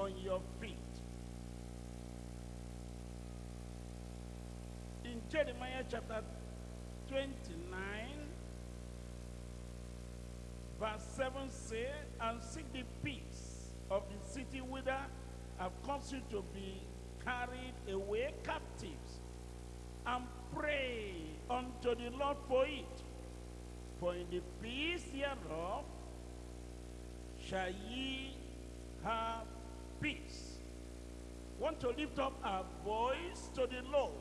on your feet. In Jeremiah chapter 29, verse 7 say, And seek the peace of the city whither I've caused you to be carried away captives, and pray unto the Lord for it. For in the peace thereof shall ye have peace. Want to lift up our voice to the Lord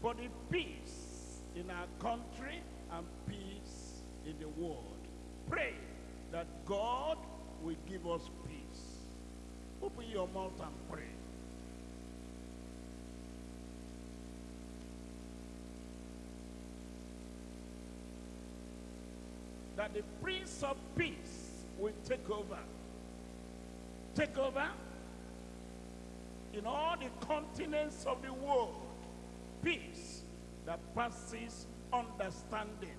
for the peace in our country and peace in the world. Pray that God will give us peace. Open your mouth and pray. That the Prince of Peace will take over. Take over in all the continents of the world. Peace that passes understanding.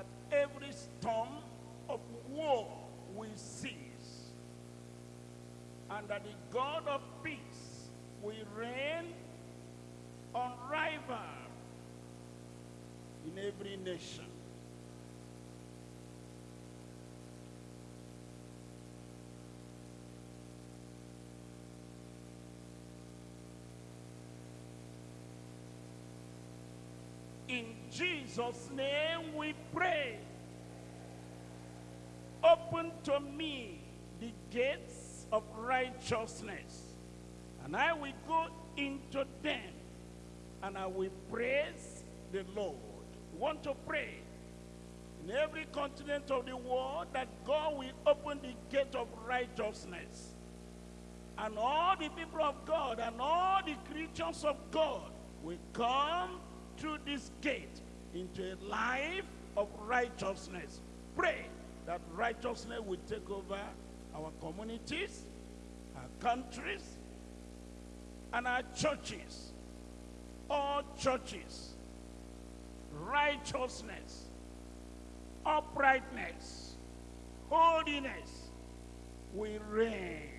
That every storm of war will cease, and that the God of peace will reign unrivaled in every nation. In Jesus' name we pray. Open to me the gates of righteousness, and I will go into them, and I will praise the Lord. Want to pray in every continent of the world that God will open the gate of righteousness. And all the people of God and all the creatures of God will come through this gate into a life of righteousness. Pray that righteousness will take over our communities, our countries, and our churches. All churches. Righteousness, uprightness, holiness will reign.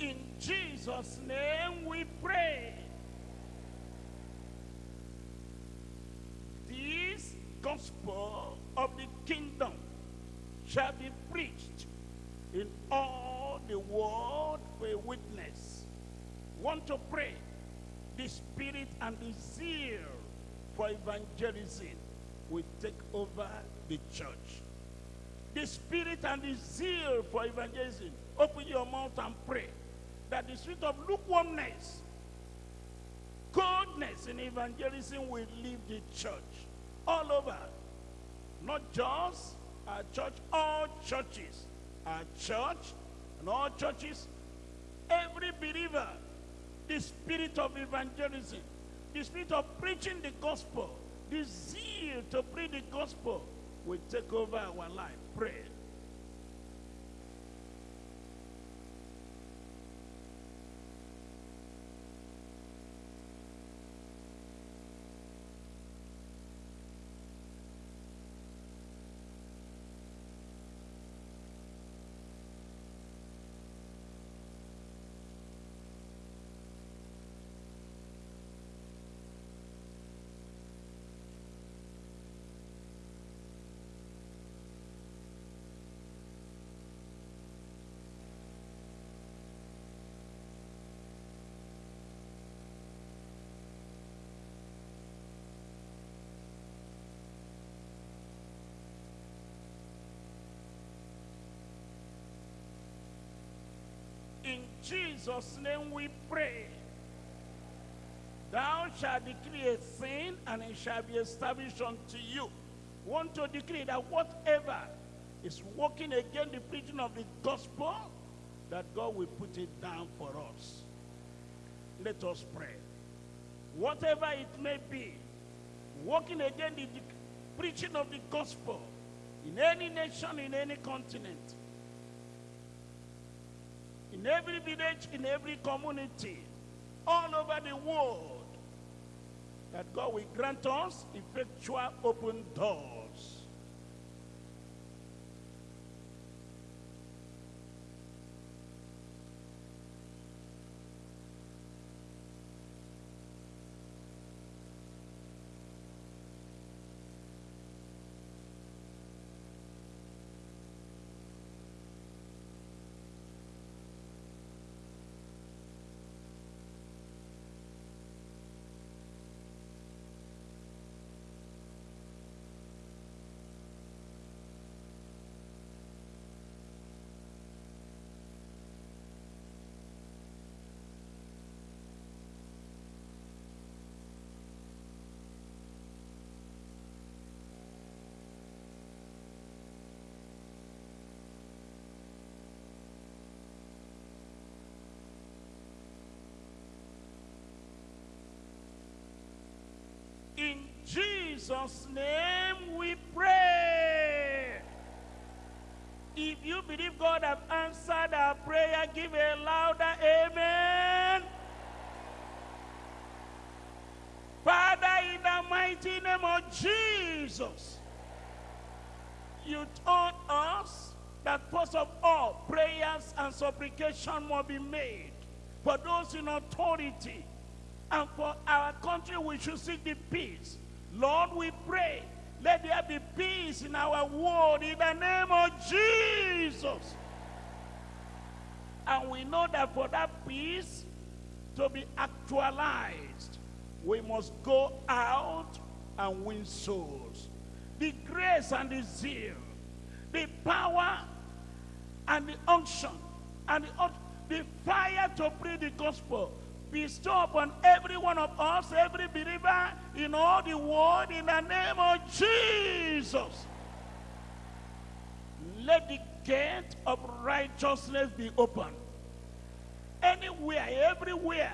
In Jesus' name we pray. This gospel of the kingdom shall be preached in all the world for a witness. Want to pray the spirit and the zeal for evangelism will take over the church. The spirit and the zeal for evangelism. Open your mouth and pray that the spirit of lukewarmness, coldness in evangelism will leave the church all over. Not just our church, all churches. Our church and all churches, every believer, the spirit of evangelism, the spirit of preaching the gospel, the zeal to preach the gospel will take over our life. Pray. Jesus' name we pray. Thou shalt decree a thing, and it shall be established unto you. Want to decree that whatever is working against the preaching of the gospel, that God will put it down for us. Let us pray. Whatever it may be, working against the preaching of the gospel in any nation, in any continent, in every village, in every community, all over the world, that God will grant us effectual open doors. In Jesus' name we pray. If you believe God have answered our prayer, give a louder amen. Father, in the mighty name of Jesus, you told us that first of all, prayers and supplication will be made for those in authority and for our country we should seek the peace. Lord, we pray, let there be peace in our world in the name of Jesus. And we know that for that peace to be actualized, we must go out and win souls. The grace and the zeal, the power and the unction, and the, the fire to preach the gospel bestow upon every one of us, every believer in all the world, in the name of Jesus. Let the gate of righteousness be open. Anywhere, everywhere,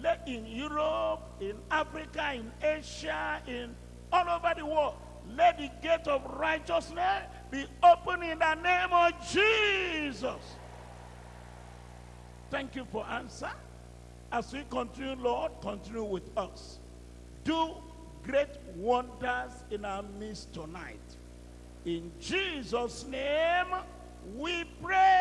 let in Europe, in Africa, in Asia, in all over the world, let the gate of righteousness be open in the name of Jesus. Thank you for answer. As we continue, Lord, continue with us. Do great wonders in our midst tonight. In Jesus' name, we pray.